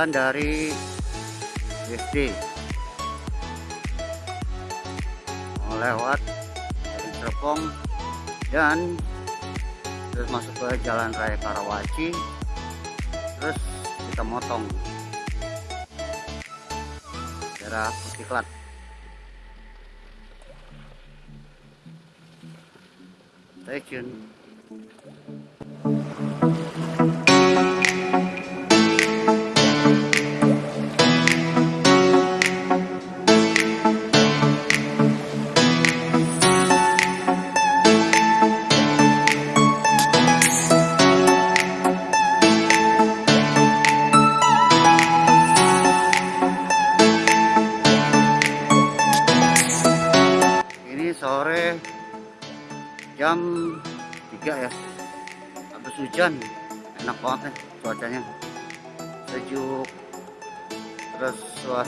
jalan dari SD lewat dari Serpong dan terus masuk ke jalan raya Karawaci terus kita motong. Daerah Pustiklat stay tune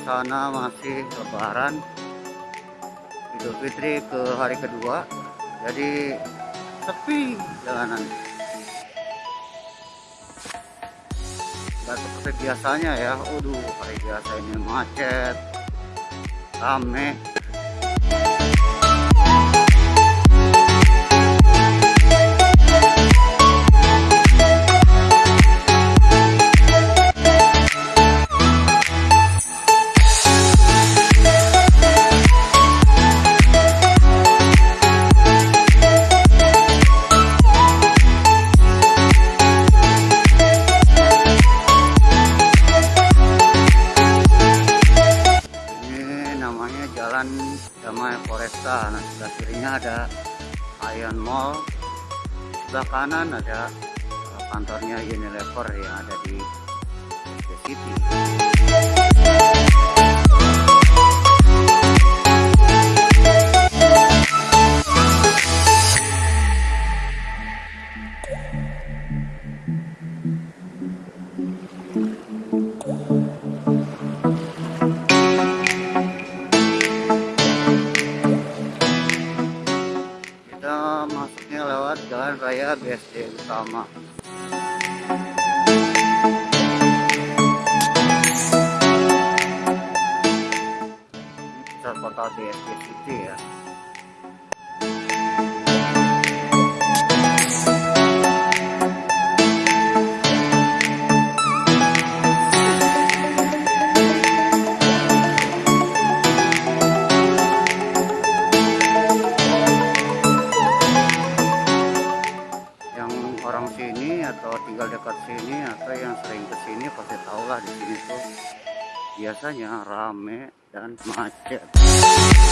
suasana masih lebaran Idul Fitri ke hari kedua jadi sepi jalanan. Nggak seperti biasanya ya Waduh hari biasa ini macet rame kanan ada eh, kantornya Unilever yang ada di The City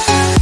Thank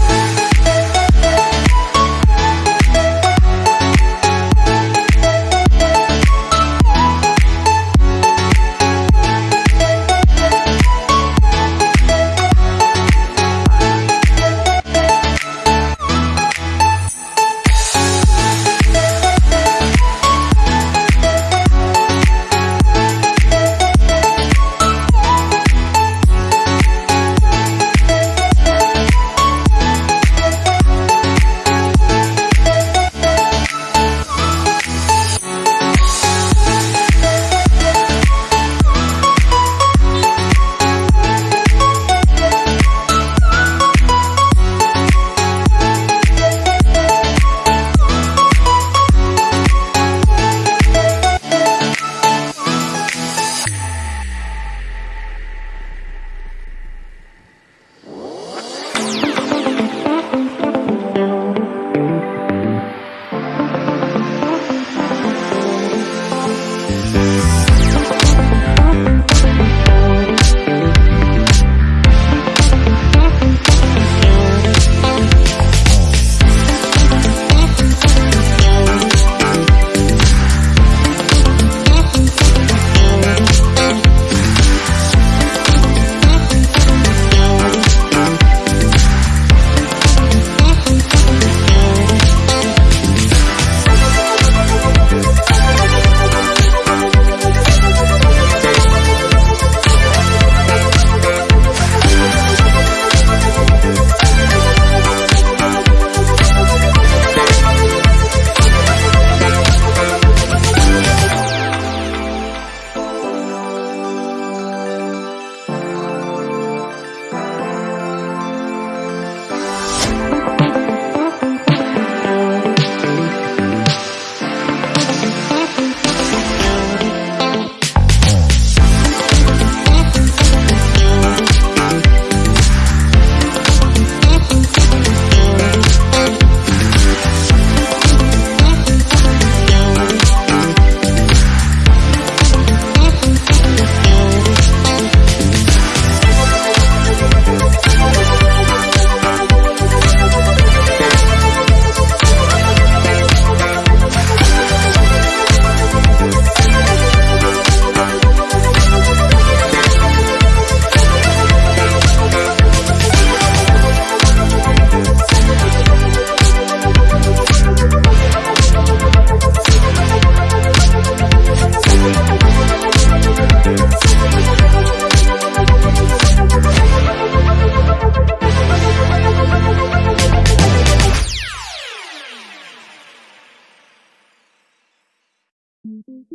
Thank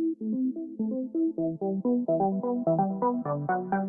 you.